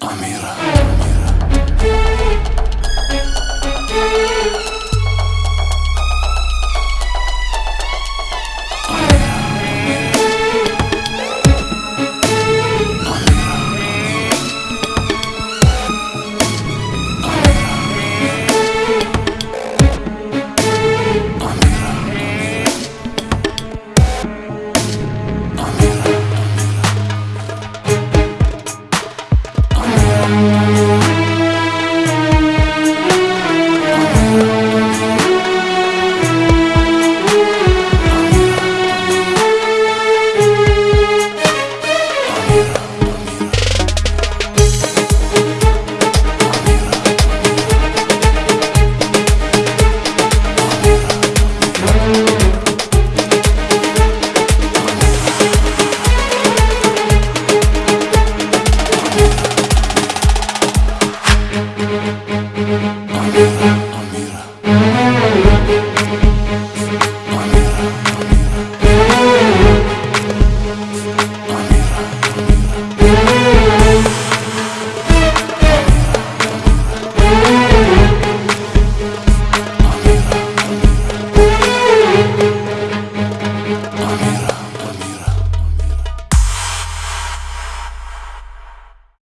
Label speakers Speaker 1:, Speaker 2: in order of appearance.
Speaker 1: Amira.